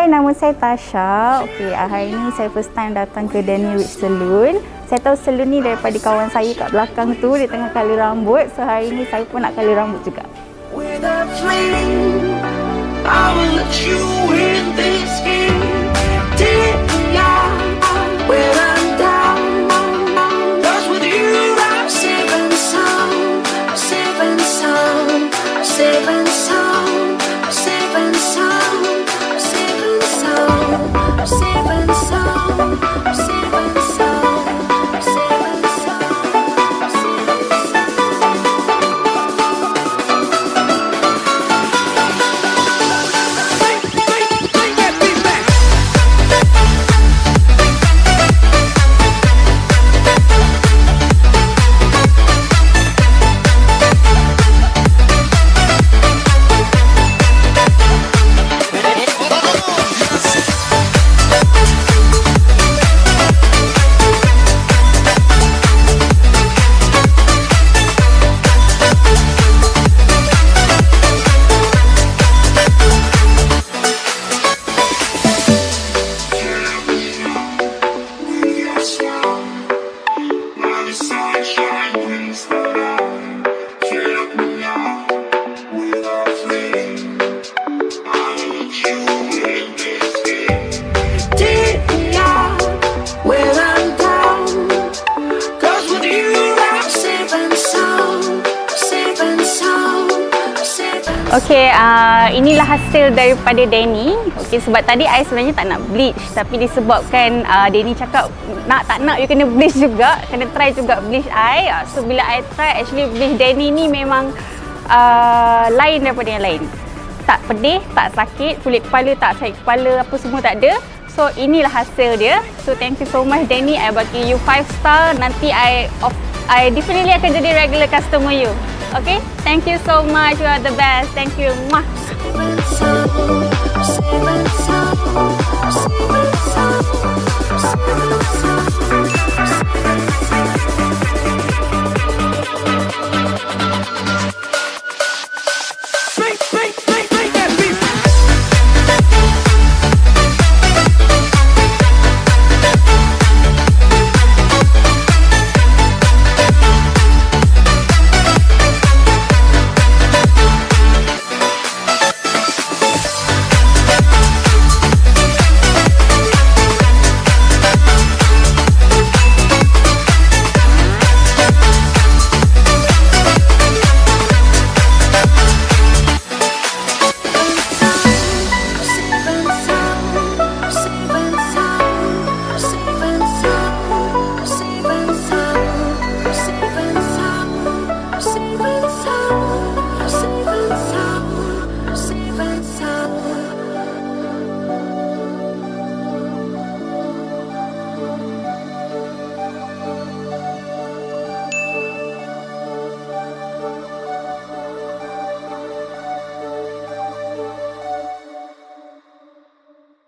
Hai, nama saya Tasha. Okey, ah, hari ni saya first time datang ke Danny Rich Salon. Saya tahu salon ni daripada kawan saya kat belakang tu, dia tengah color rambut. So hari ni saya pun nak color rambut juga. With Okey, uh, inilah hasil daripada Danny. Okey, sebab tadi I sebenarnya tak nak bleach tapi disebabkan uh, Danny cakap nak tak nak you kena bleach juga, kena try juga bleach I. Uh, so bila I try actually bleach Danny ni memang uh, lain daripada yang lain. Tak pedih, tak sakit, kulit kepala tak sakit kepala apa semua tak ada. So inilah hasil dia. So thank you so much Danny. I bagi you 5 star. Nanti I of I definitely akan jadi regular customer you. Okay? Thank you so much. You are the best. Thank you. Much.